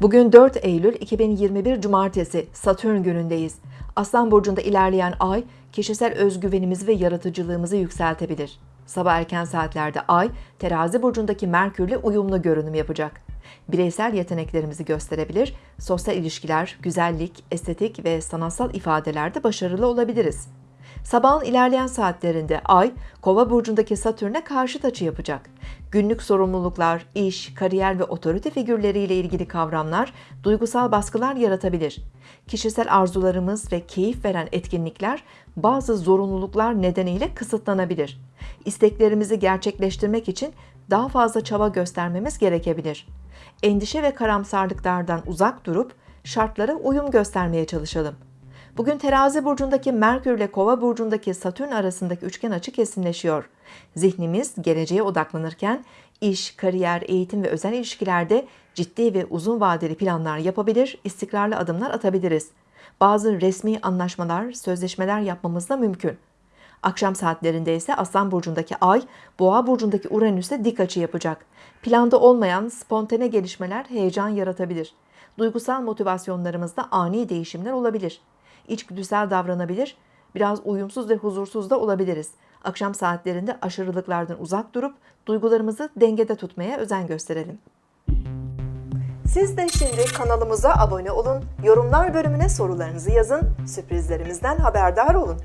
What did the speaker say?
Bugün 4 Eylül 2021 Cumartesi Satürn günündeyiz. Aslan burcunda ilerleyen ay kişisel özgüvenimizi ve yaratıcılığımızı yükseltebilir. Sabah erken saatlerde ay terazi burcundaki Merkürle uyumlu görünüm yapacak. Bireysel yeteneklerimizi gösterebilir, sosyal ilişkiler, güzellik, estetik ve sanatsal ifadelerde başarılı olabiliriz. Sabahın ilerleyen saatlerinde Ay, Kova burcundaki Satürn'e karşıt açı yapacak. Günlük sorumluluklar, iş, kariyer ve otorite figürleriyle ilgili kavramlar duygusal baskılar yaratabilir. Kişisel arzularımız ve keyif veren etkinlikler bazı zorunluluklar nedeniyle kısıtlanabilir. İsteklerimizi gerçekleştirmek için daha fazla çaba göstermemiz gerekebilir. Endişe ve karamsarlıklardan uzak durup şartlara uyum göstermeye çalışalım. Bugün terazi burcundaki Merkür ile kova burcundaki Satürn arasındaki üçgen açı kesinleşiyor. Zihnimiz geleceğe odaklanırken iş, kariyer, eğitim ve özel ilişkilerde ciddi ve uzun vadeli planlar yapabilir, istikrarlı adımlar atabiliriz. Bazı resmi anlaşmalar, sözleşmeler yapmamız da mümkün. Akşam saatlerinde ise Aslan burcundaki Ay, Boğa burcundaki Uranüs'e dik açı yapacak. Planda olmayan spontane gelişmeler heyecan yaratabilir. Duygusal motivasyonlarımızda ani değişimler olabilir. İçgüdüsel davranabilir, biraz uyumsuz ve huzursuz da olabiliriz. Akşam saatlerinde aşırılıklardan uzak durup duygularımızı dengede tutmaya özen gösterelim. Siz de şimdi kanalımıza abone olun, yorumlar bölümüne sorularınızı yazın, sürprizlerimizden haberdar olun.